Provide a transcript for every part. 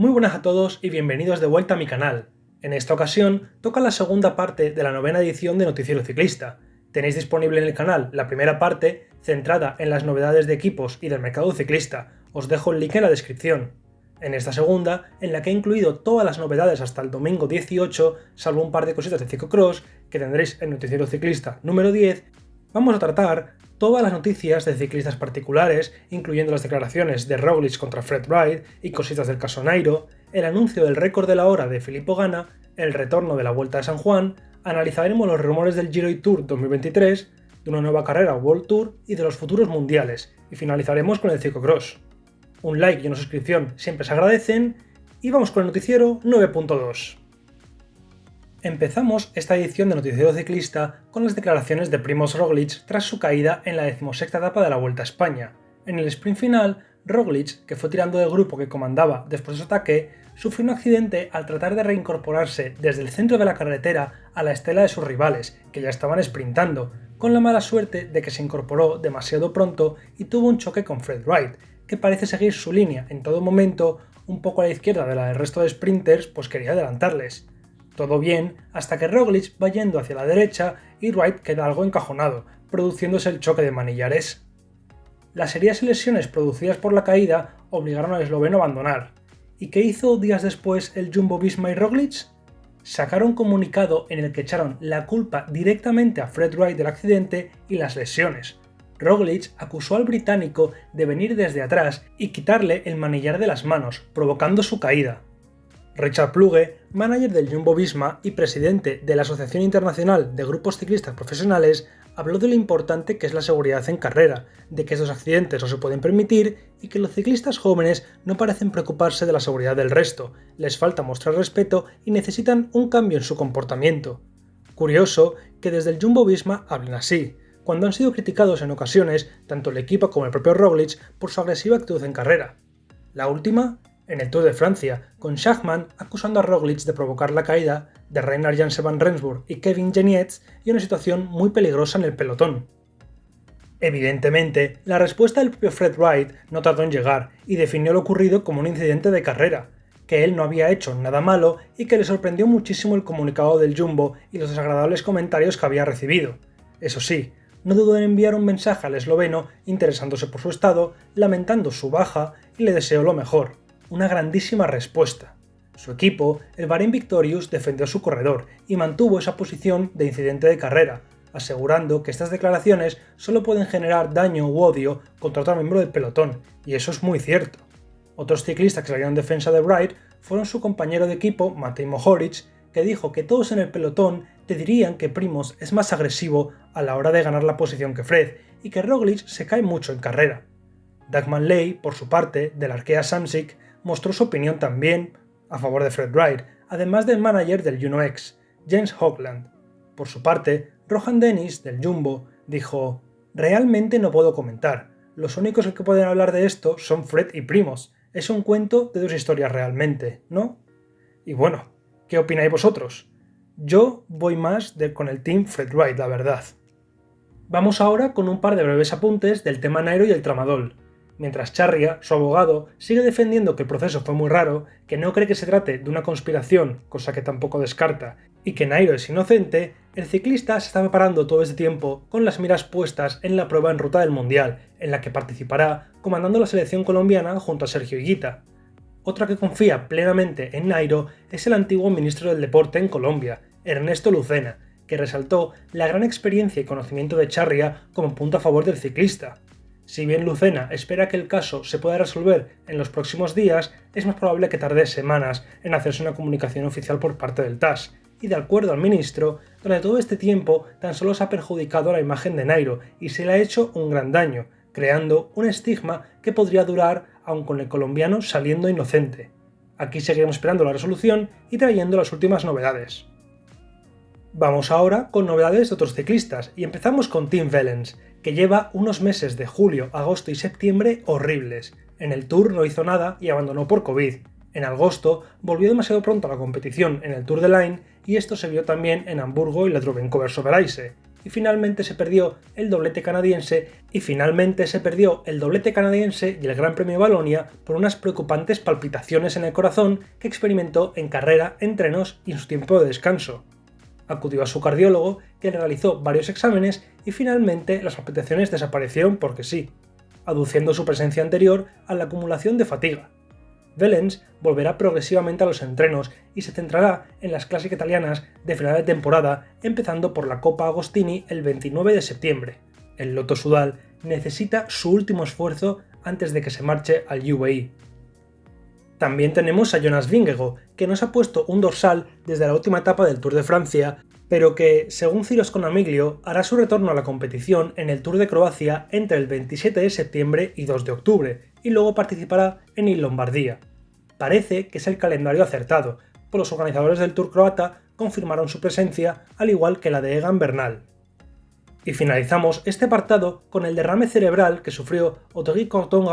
Muy buenas a todos y bienvenidos de vuelta a mi canal. En esta ocasión toca la segunda parte de la novena edición de Noticiero Ciclista. Tenéis disponible en el canal la primera parte, centrada en las novedades de equipos y del mercado ciclista. Os dejo el link en la descripción. En esta segunda, en la que he incluido todas las novedades hasta el domingo 18, salvo un par de cositas de ciclocross que tendréis en Noticiero Ciclista número 10, vamos a tratar todas las noticias de ciclistas particulares, incluyendo las declaraciones de Roglic contra Fred Wright y cositas del caso Nairo, el anuncio del récord de la hora de Filippo Gana, el retorno de la Vuelta de San Juan, analizaremos los rumores del Giro Tour 2023, de una nueva carrera World Tour y de los futuros mundiales, y finalizaremos con el ciclocross. Un like y una suscripción siempre se agradecen, y vamos con el noticiero 9.2. Empezamos esta edición de Noticiero Ciclista con las declaraciones de Primoz Roglic tras su caída en la decimosexta etapa de la Vuelta a España. En el sprint final, Roglic, que fue tirando del grupo que comandaba después de su ataque, sufrió un accidente al tratar de reincorporarse desde el centro de la carretera a la estela de sus rivales, que ya estaban sprintando, con la mala suerte de que se incorporó demasiado pronto y tuvo un choque con Fred Wright, que parece seguir su línea en todo momento un poco a la izquierda de la del resto de sprinters, pues quería adelantarles. Todo bien hasta que Roglic va yendo hacia la derecha y Wright queda algo encajonado, produciéndose el choque de manillares. Las serias lesiones producidas por la caída obligaron al esloveno a abandonar. ¿Y qué hizo días después el Jumbo Visma y Roglic? Sacaron un comunicado en el que echaron la culpa directamente a Fred Wright del accidente y las lesiones. Roglic acusó al británico de venir desde atrás y quitarle el manillar de las manos, provocando su caída. Richard Pluge, manager del Jumbo Visma y presidente de la Asociación Internacional de Grupos Ciclistas Profesionales, habló de lo importante que es la seguridad en carrera, de que estos accidentes no se pueden permitir y que los ciclistas jóvenes no parecen preocuparse de la seguridad del resto, les falta mostrar respeto y necesitan un cambio en su comportamiento. Curioso que desde el Jumbo Visma hablen así, cuando han sido criticados en ocasiones tanto el equipo como el propio Roglic por su agresiva actitud en carrera. La última en el Tour de Francia, con Schachmann acusando a Roglic de provocar la caída de Reinhard Janse van Rensburg y Kevin Genietz y una situación muy peligrosa en el pelotón. Evidentemente, la respuesta del propio Fred Wright no tardó en llegar y definió lo ocurrido como un incidente de carrera, que él no había hecho nada malo y que le sorprendió muchísimo el comunicado del Jumbo y los desagradables comentarios que había recibido. Eso sí, no dudó en enviar un mensaje al esloveno interesándose por su estado, lamentando su baja y le deseó lo mejor una grandísima respuesta. Su equipo, el Bahrain Victorious, defendió su corredor y mantuvo esa posición de incidente de carrera, asegurando que estas declaraciones solo pueden generar daño u odio contra otro miembro del pelotón, y eso es muy cierto. Otros ciclistas que salieron en defensa de Wright fueron su compañero de equipo, Matej Mohoric, que dijo que todos en el pelotón te dirían que Primos es más agresivo a la hora de ganar la posición que Fred, y que Roglic se cae mucho en carrera. Dagman Ley, por su parte, del Arkea Samsic, mostró su opinión también a favor de Fred Wright, además del manager del Juno X, James Hoagland. Por su parte, Rohan Dennis, del Jumbo, dijo Realmente no puedo comentar, los únicos que pueden hablar de esto son Fred y Primos, es un cuento de dos historias realmente, ¿no? Y bueno, ¿qué opináis vosotros? Yo voy más de con el team Fred Wright, la verdad. Vamos ahora con un par de breves apuntes del tema Nairo y el tramadol, mientras Charria, su abogado, sigue defendiendo que el proceso fue muy raro, que no cree que se trate de una conspiración, cosa que tampoco descarta, y que Nairo es inocente, el ciclista se está preparando todo este tiempo con las miras puestas en la prueba en ruta del Mundial, en la que participará comandando la selección colombiana junto a Sergio Higuita. Otra que confía plenamente en Nairo es el antiguo ministro del Deporte en Colombia, Ernesto Lucena, que resaltó la gran experiencia y conocimiento de Charria como punto a favor del ciclista, si bien Lucena espera que el caso se pueda resolver en los próximos días, es más probable que tarde semanas en hacerse una comunicación oficial por parte del TAS, y de acuerdo al ministro, durante todo este tiempo tan solo se ha perjudicado la imagen de Nairo y se le ha hecho un gran daño, creando un estigma que podría durar aun con el colombiano saliendo inocente. Aquí seguiremos esperando la resolución y trayendo las últimas novedades. Vamos ahora con novedades de otros ciclistas y empezamos con Tim Vellens, que lleva unos meses de julio, agosto y septiembre horribles. En el Tour no hizo nada y abandonó por COVID. En agosto volvió demasiado pronto a la competición en el Tour de Line y esto se vio también en Hamburgo y la Drubenkover Soberaise. y finalmente se perdió el doblete canadiense y finalmente se perdió el doblete canadiense y el Gran Premio Balonia por unas preocupantes palpitaciones en el corazón que experimentó en carrera, entrenos y en su tiempo de descanso. Acudió a su cardiólogo, le realizó varios exámenes y finalmente las palpitaciones desaparecieron porque sí, aduciendo su presencia anterior a la acumulación de fatiga. Velens volverá progresivamente a los entrenos y se centrará en las clásicas italianas de final de temporada, empezando por la Copa Agostini el 29 de septiembre. El Lotto Sudal necesita su último esfuerzo antes de que se marche al UAE. También tenemos a Jonas Vingego, que nos ha puesto un dorsal desde la última etapa del Tour de Francia, pero que, según Ciros Conamiglio, hará su retorno a la competición en el Tour de Croacia entre el 27 de septiembre y 2 de octubre, y luego participará en Il Lombardía. Parece que es el calendario acertado, pues los organizadores del Tour croata confirmaron su presencia, al igual que la de Egan Bernal. Y finalizamos este apartado con el derrame cerebral que sufrió Otegui Corton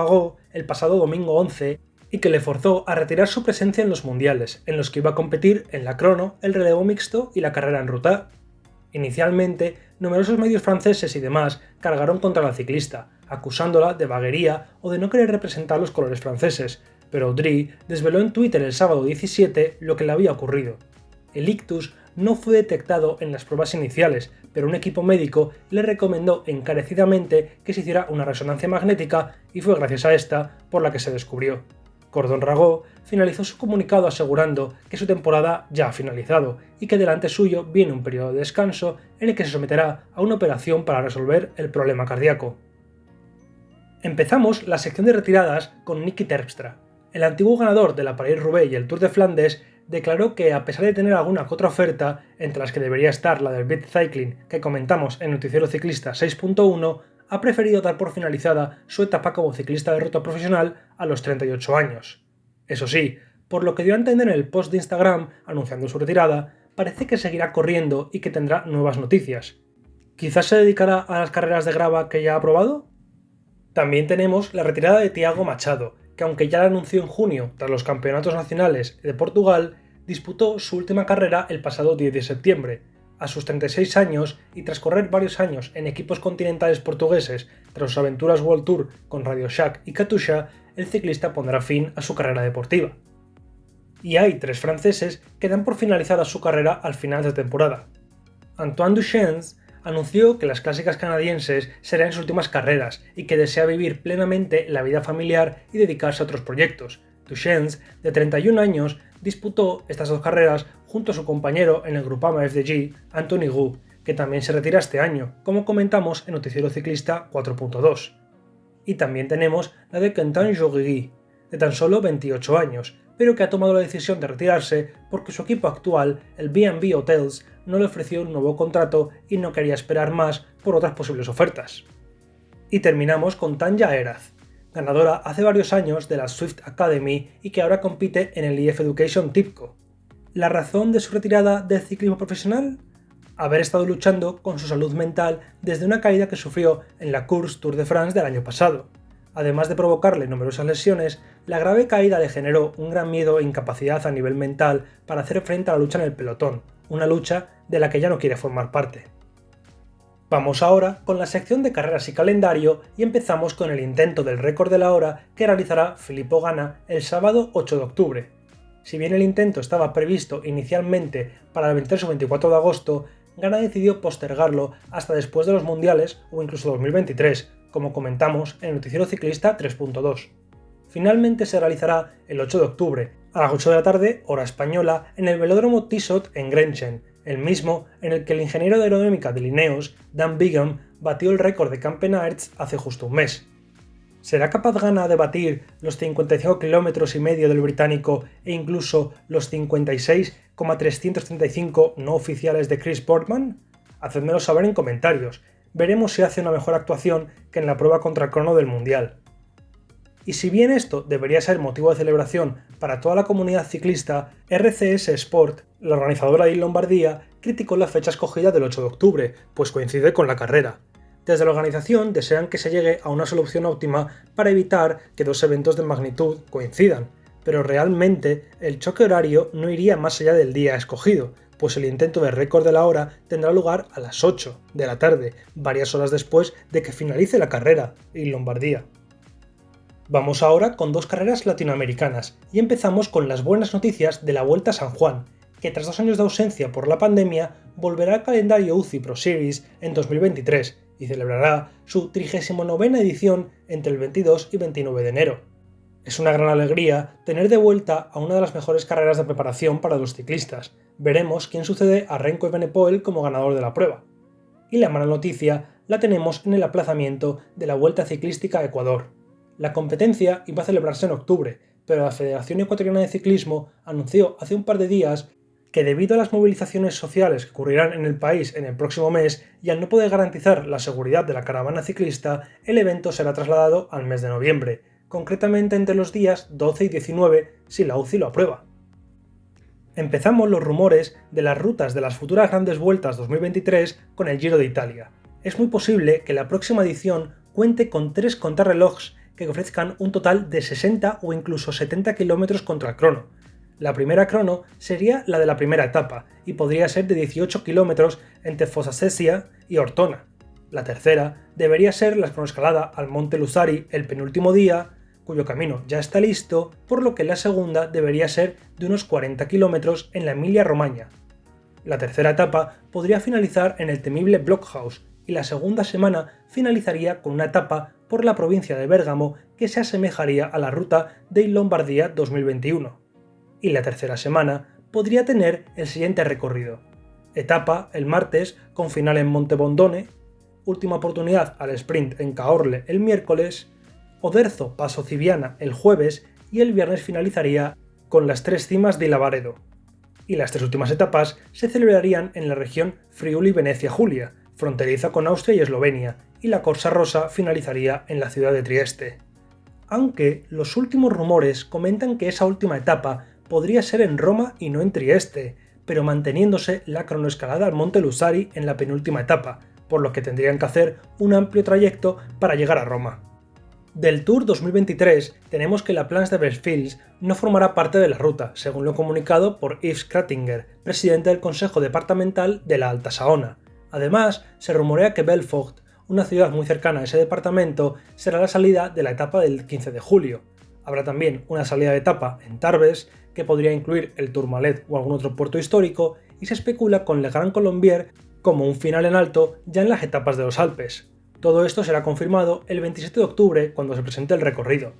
el pasado domingo 11 y que le forzó a retirar su presencia en los mundiales, en los que iba a competir en la crono, el relevo mixto y la carrera en ruta. Inicialmente, numerosos medios franceses y demás cargaron contra la ciclista, acusándola de vaguería o de no querer representar los colores franceses, pero Audrey desveló en Twitter el sábado 17 lo que le había ocurrido. El ictus no fue detectado en las pruebas iniciales, pero un equipo médico le recomendó encarecidamente que se hiciera una resonancia magnética y fue gracias a esta por la que se descubrió. Cordon Rago finalizó su comunicado asegurando que su temporada ya ha finalizado y que delante suyo viene un periodo de descanso en el que se someterá a una operación para resolver el problema cardíaco. Empezamos la sección de retiradas con Nicky Terpstra. El antiguo ganador de la Paris-Roubaix y el Tour de Flandes declaró que a pesar de tener alguna que otra oferta, entre las que debería estar la del Beat Cycling que comentamos en Noticiero Ciclista 6.1, ha preferido dar por finalizada su etapa como ciclista de ruta profesional a los 38 años. Eso sí, por lo que dio a entender en el post de Instagram anunciando su retirada, parece que seguirá corriendo y que tendrá nuevas noticias. ¿Quizás se dedicará a las carreras de grava que ya ha probado? También tenemos la retirada de Tiago Machado, que aunque ya la anunció en junio tras los campeonatos nacionales de Portugal, disputó su última carrera el pasado 10 de septiembre, a sus 36 años y tras correr varios años en equipos continentales portugueses tras sus aventuras World Tour con Radio Shack y Katusha, el ciclista pondrá fin a su carrera deportiva. Y hay tres franceses que dan por finalizada su carrera al final de temporada. Antoine Duchesne anunció que las clásicas canadienses serán sus últimas carreras y que desea vivir plenamente la vida familiar y dedicarse a otros proyectos. Duchesne, de 31 años, disputó estas dos carreras junto a su compañero en el Grupama FDG, Anthony Gu, que también se retira este año, como comentamos en Noticiero Ciclista 4.2. Y también tenemos la de Quentin Jorigui, de tan solo 28 años, pero que ha tomado la decisión de retirarse porque su equipo actual, el B&B Hotels, no le ofreció un nuevo contrato y no quería esperar más por otras posibles ofertas. Y terminamos con Tanja Eraz, ganadora hace varios años de la Swift Academy y que ahora compite en el EF Education TIPCO. ¿La razón de su retirada del ciclismo profesional? Haber estado luchando con su salud mental desde una caída que sufrió en la Course Tour de France del año pasado. Además de provocarle numerosas lesiones, la grave caída le generó un gran miedo e incapacidad a nivel mental para hacer frente a la lucha en el pelotón, una lucha de la que ya no quiere formar parte. Vamos ahora con la sección de carreras y calendario y empezamos con el intento del récord de la hora que realizará Filippo Gana el sábado 8 de octubre. Si bien el intento estaba previsto inicialmente para el 23 o 24 de agosto, Gana decidió postergarlo hasta después de los mundiales o incluso 2023, como comentamos en el Noticiero Ciclista 3.2. Finalmente se realizará el 8 de octubre, a las 8 de la tarde, hora española, en el velódromo Tissot en Grenchen, el mismo en el que el ingeniero de aerodinámica de Lineos, Dan Bigham, batió el récord de Campenaerts hace justo un mes. ¿Será capaz Gana de batir los 55 km y medio del británico e incluso los 56,335 no oficiales de Chris Portman? Hacedmelo saber en comentarios. Veremos si hace una mejor actuación que en la prueba contra crono del Mundial. Y si bien esto debería ser motivo de celebración para toda la comunidad ciclista, RCS Sport, la organizadora de Lombardía, criticó la fecha escogida del 8 de octubre, pues coincide con la carrera. Desde la organización desean que se llegue a una solución óptima para evitar que dos eventos de magnitud coincidan, pero realmente el choque horario no iría más allá del día escogido, pues el intento de récord de la hora tendrá lugar a las 8 de la tarde, varias horas después de que finalice la carrera en Lombardía. Vamos ahora con dos carreras latinoamericanas y empezamos con las buenas noticias de la Vuelta a San Juan, que tras dos años de ausencia por la pandemia volverá al calendario UCI Pro Series en 2023 y celebrará su 39 edición entre el 22 y 29 de enero. Es una gran alegría tener de vuelta a una de las mejores carreras de preparación para los ciclistas. Veremos quién sucede a Renko Evenepoel como ganador de la prueba. Y la mala noticia la tenemos en el aplazamiento de la Vuelta Ciclística a Ecuador. La competencia iba a celebrarse en octubre, pero la Federación Ecuatoriana de Ciclismo anunció hace un par de días que debido a las movilizaciones sociales que ocurrirán en el país en el próximo mes y al no poder garantizar la seguridad de la caravana ciclista, el evento será trasladado al mes de noviembre, concretamente entre los días 12 y 19 si la UCI lo aprueba. Empezamos los rumores de las rutas de las futuras grandes vueltas 2023 con el Giro de Italia. Es muy posible que la próxima edición cuente con tres contrarrelojes que ofrezcan un total de 60 o incluso 70 km contra el crono, la primera crono sería la de la primera etapa y podría ser de 18 kilómetros entre Fosasesia y Ortona. La tercera debería ser la cronoescalada al Monte Lusari el penúltimo día, cuyo camino ya está listo, por lo que la segunda debería ser de unos 40 kilómetros en la Emilia-Romagna. La tercera etapa podría finalizar en el temible Blockhaus y la segunda semana finalizaría con una etapa por la provincia de Bérgamo que se asemejaría a la ruta de Lombardía 2021 y la tercera semana podría tener el siguiente recorrido. Etapa el martes con final en Montebondone, última oportunidad al sprint en Caorle el miércoles, Oderzo Paso Civiana el jueves y el viernes finalizaría con las tres cimas de Lavaredo. Y las tres últimas etapas se celebrarían en la región Friuli-Venecia-Julia, fronteriza con Austria y Eslovenia, y la Corsa Rosa finalizaría en la ciudad de Trieste. Aunque los últimos rumores comentan que esa última etapa podría ser en Roma y no en Trieste, pero manteniéndose la cronoescalada al Monte Lusari en la penúltima etapa, por lo que tendrían que hacer un amplio trayecto para llegar a Roma. Del Tour 2023 tenemos que la Plans de Belfields no formará parte de la ruta, según lo comunicado por Yves Kratinger, presidente del Consejo Departamental de la Alta Saona. Además, se rumorea que Belfort, una ciudad muy cercana a ese departamento, será la salida de la etapa del 15 de julio. Habrá también una salida de etapa en Tarbes, que podría incluir el Tourmalet o algún otro puerto histórico, y se especula con Le Grand Colombier como un final en alto ya en las etapas de los Alpes. Todo esto será confirmado el 27 de octubre cuando se presente el recorrido.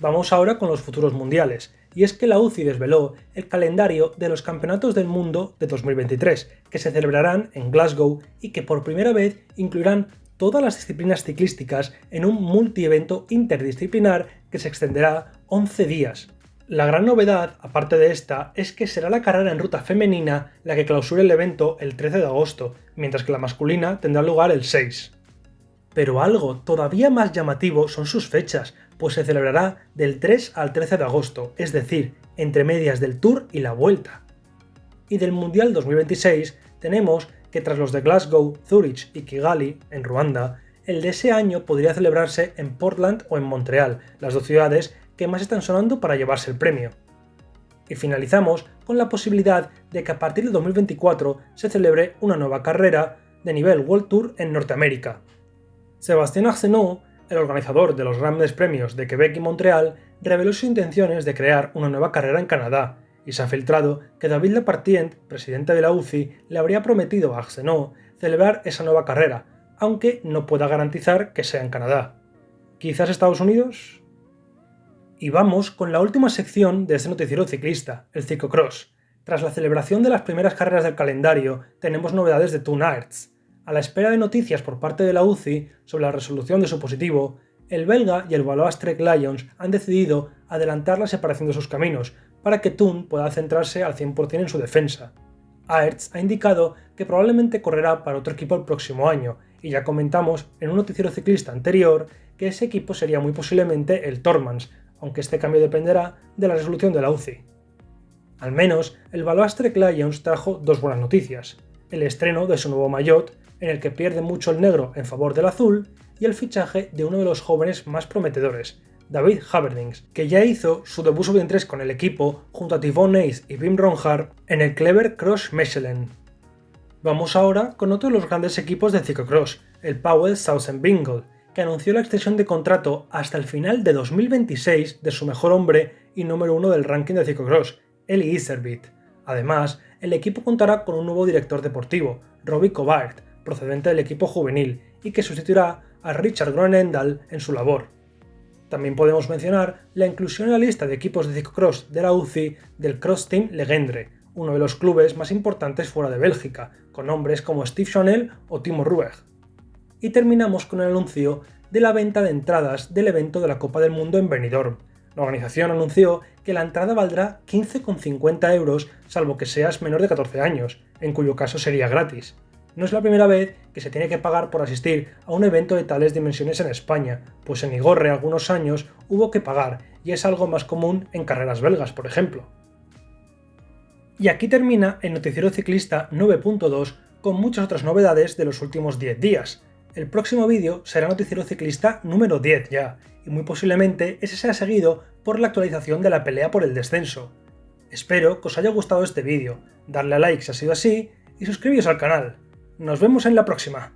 Vamos ahora con los futuros mundiales, y es que la UCI desveló el calendario de los Campeonatos del Mundo de 2023, que se celebrarán en Glasgow y que por primera vez incluirán todas las disciplinas ciclísticas en un multievento interdisciplinar que se extenderá 11 días. La gran novedad, aparte de esta, es que será la carrera en ruta femenina la que clausure el evento el 13 de agosto, mientras que la masculina tendrá lugar el 6. Pero algo todavía más llamativo son sus fechas, pues se celebrará del 3 al 13 de agosto, es decir, entre medias del Tour y la Vuelta. Y del Mundial 2026 tenemos que tras los de Glasgow, Zurich y Kigali, en Ruanda, el de ese año podría celebrarse en Portland o en Montreal, las dos ciudades que más están sonando para llevarse el premio. Y finalizamos con la posibilidad de que a partir del 2024 se celebre una nueva carrera de nivel World Tour en Norteamérica. Sébastien Arsenault, el organizador de los grandes premios de Quebec y Montreal, reveló sus intenciones de crear una nueva carrera en Canadá, y se ha filtrado que David Lepartient, presidente de la UCI, le habría prometido a Arsenault celebrar esa nueva carrera, aunque no pueda garantizar que sea en Canadá. ¿Quizás Estados Unidos? Y vamos con la última sección de este noticiero ciclista, el ciclocross. Tras la celebración de las primeras carreras del calendario, tenemos novedades de Toon Arts. A la espera de noticias por parte de la UCI sobre la resolución de su positivo, el belga y el Valois Trek Lions han decidido adelantar la separación de sus caminos, para que Thun pueda centrarse al 100% en su defensa. Aerts ha indicado que probablemente correrá para otro equipo el próximo año, y ya comentamos en un noticiero ciclista anterior que ese equipo sería muy posiblemente el Tormans, aunque este cambio dependerá de la resolución de la UCI. Al menos, el Valois Trek Lions trajo dos buenas noticias, el estreno de su nuevo maillot, en el que pierde mucho el negro en favor del azul, y el fichaje de uno de los jóvenes más prometedores, David Haverdings, que ya hizo su debut sub-23 con el equipo junto a Tivon Ace y Wim Ronhard en el Clever Cross Mechelen. Vamos ahora con otro de los grandes equipos de ciclocross, el Powell Southern Bingle, que anunció la extensión de contrato hasta el final de 2026 de su mejor hombre y número uno del ranking de ciclocross, Eli Iservit. Además, el equipo contará con un nuevo director deportivo, Robbie Covart, procedente del equipo juvenil, y que sustituirá a Richard Gronendal en su labor. También podemos mencionar la inclusión en la lista de equipos de ciclocross de la UCI del Cross Team Legendre, uno de los clubes más importantes fuera de Bélgica, con nombres como Steve Chanel o Timo Rueg. Y terminamos con el anuncio de la venta de entradas del evento de la Copa del Mundo en Benidorm. La organización anunció que la entrada valdrá 15,50 euros salvo que seas menor de 14 años, en cuyo caso sería gratis. No es la primera vez que se tiene que pagar por asistir a un evento de tales dimensiones en España, pues en Igorre algunos años hubo que pagar y es algo más común en carreras belgas, por ejemplo. Y aquí termina el Noticiero Ciclista 9.2 con muchas otras novedades de los últimos 10 días. El próximo vídeo será Noticiero Ciclista número 10 ya, y muy posiblemente ese sea seguido por la actualización de la pelea por el descenso. Espero que os haya gustado este vídeo, darle a like si ha sido así y suscribiros al canal. Nos vemos en la próxima.